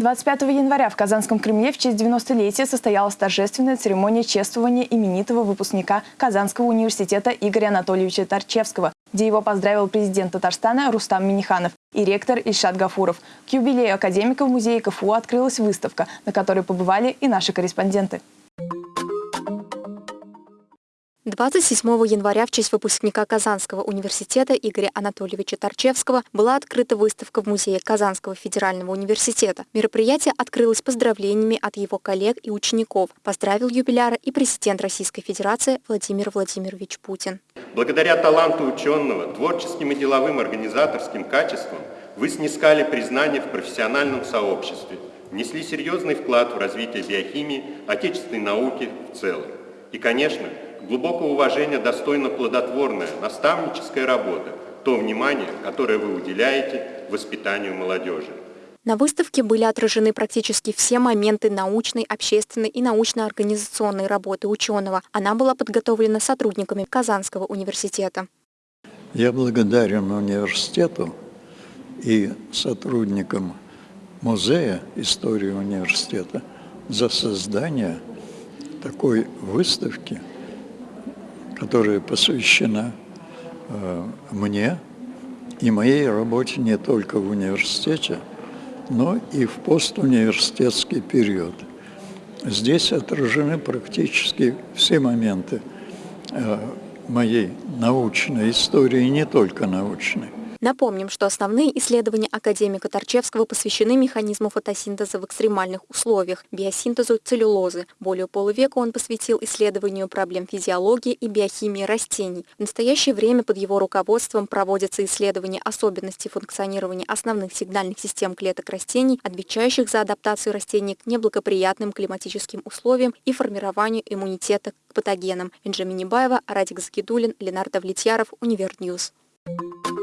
25 января в Казанском Кремле в честь 90-летия состоялась торжественная церемония чествования именитого выпускника Казанского университета Игоря Анатольевича Торчевского, где его поздравил президент Татарстана Рустам Миниханов и ректор Ильшат Гафуров. К юбилею академика в музее КФУ открылась выставка, на которой побывали и наши корреспонденты. 27 января в честь выпускника Казанского университета Игоря Анатольевича Торчевского была открыта выставка в Музее Казанского федерального университета. Мероприятие открылось поздравлениями от его коллег и учеников. Поздравил юбиляра и президент Российской Федерации Владимир Владимирович Путин. Благодаря таланту ученого, творческим и деловым организаторским качествам вы снискали признание в профессиональном сообществе, внесли серьезный вклад в развитие биохимии, отечественной науки в целом. И, конечно, глубокого уважения достойна плодотворная наставническая работа, то внимание, которое вы уделяете воспитанию молодежи. На выставке были отражены практически все моменты научной, общественной и научно-организационной работы ученого. Она была подготовлена сотрудниками Казанского университета. Я благодарен университету и сотрудникам Музея истории университета за создание такой выставки – которая посвящена э, мне и моей работе не только в университете, но и в постуниверситетский период. Здесь отражены практически все моменты э, моей научной истории, не только научной. Напомним, что основные исследования академика Тарчевского посвящены механизму фотосинтеза в экстремальных условиях, биосинтезу целлюлозы. Более полувека он посвятил исследованию проблем физиологии и биохимии растений. В настоящее время под его руководством проводятся исследования особенностей функционирования основных сигнальных систем клеток растений, отвечающих за адаптацию растений к неблагоприятным климатическим условиям и формированию иммунитета к патогенам. Инжа Минибаева, Радик Закидулин, Ленар Давлетьяров, Универ News. Thank you.